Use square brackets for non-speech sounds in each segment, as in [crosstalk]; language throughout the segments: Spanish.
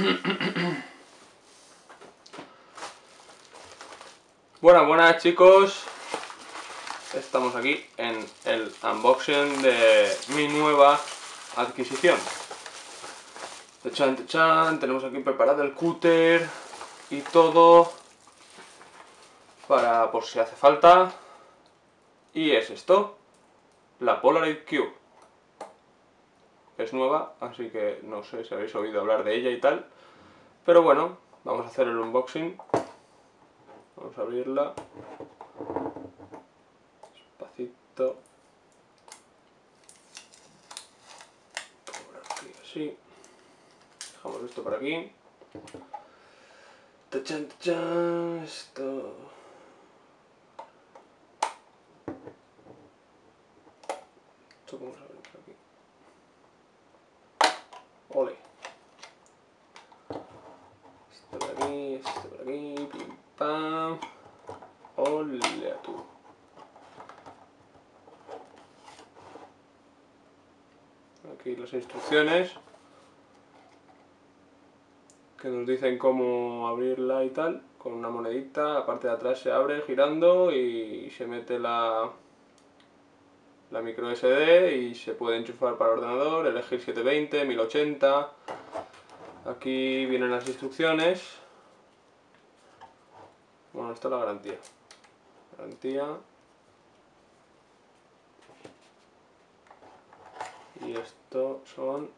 [coughs] Buenas, buenas chicos. Estamos aquí en el unboxing de mi nueva adquisición. Chan, chan, tenemos aquí preparado el cúter y todo para por si hace falta. Y es esto, la Polaroid Cube. Es nueva, así que no sé si habéis oído hablar de ella y tal. Pero bueno, vamos a hacer el unboxing. Vamos a abrirla. Despacito. Por aquí, así. Dejamos esto por aquí. Tachan, tachan, esto. Aquí. Ole. Este por aquí, este por aquí, pim pam. Ole a tú. Aquí las instrucciones que nos dicen cómo abrirla y tal, con una monedita, la parte de atrás se abre girando y se mete la, la micro SD y se puede enchufar para el ordenador, elegir 720, 1080, aquí vienen las instrucciones, bueno, esta es la garantía, garantía, y esto son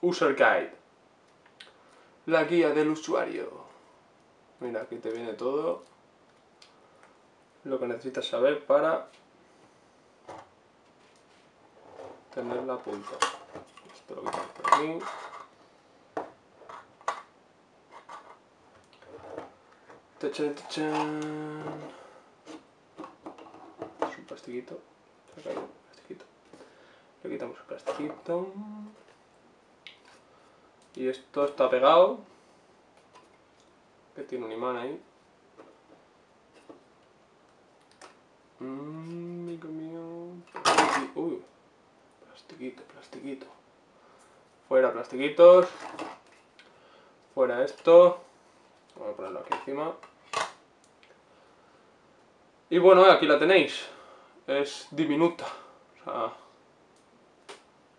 user guide. La guía del usuario. Mira, aquí te viene todo lo que necesitas saber para tener la punta. Esto lo quitamos por aquí. Tachan, tachan. Es un plastiquito. Caído un plastiquito. Le quitamos el plastiquito. Y esto está pegado. Que tiene un imán ahí. Mmm, amigo mío. Uy, plastiquito, plastiquito. Fuera plastiquitos. Fuera esto. Vamos a ponerlo aquí encima. Y bueno, aquí la tenéis. Es diminuta. O sea,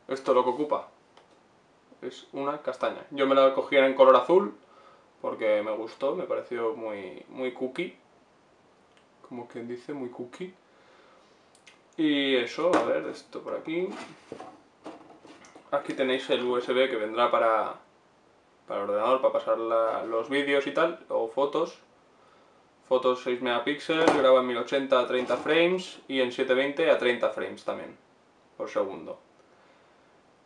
esto es lo que ocupa es una castaña. Yo me la cogí en color azul porque me gustó, me pareció muy, muy cookie. Como quien dice, muy cookie. Y eso, a ver, esto por aquí. Aquí tenéis el USB que vendrá para, para el ordenador, para pasar los vídeos y tal, o fotos. Fotos 6 megapíxeles, graba en 1080 a 30 frames y en 720 a 30 frames también, por segundo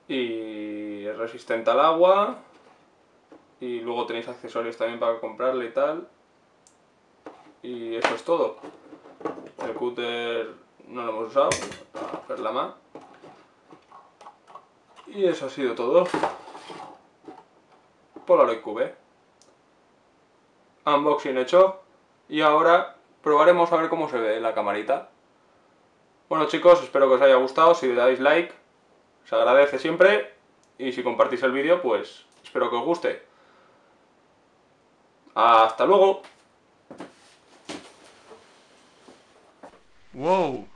y es resistente al agua y luego tenéis accesorios también para comprarle y tal y eso es todo el cúter usado para hacer la más y eso ha sido todo. Polaroid Cube unboxing hecho. Y ahora probaremos a ver cómo se ve la camarita. Bueno chicos, espero que os haya gustado, si le dais like se agradece siempre. Y si compartís el vídeo, pues espero que os guste. ¡Hasta luego! ¡Wow!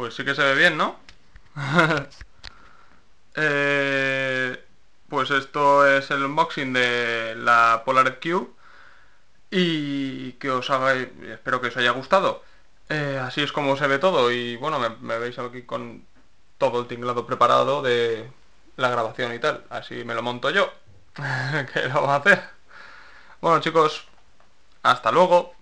Pues sí que se ve bien, ¿no? [laughs] Eh, pues esto es el unboxing de la Polaroid Cube y que os haga, espero que os haya gustado. Eh, así es como se ve todo y bueno, me veis aquí con todo el tinglado preparado de la grabación y tal. Así me lo monto yo. [laughs] ¿Qué lo vamos a hacer? Bueno chicos, hasta luego.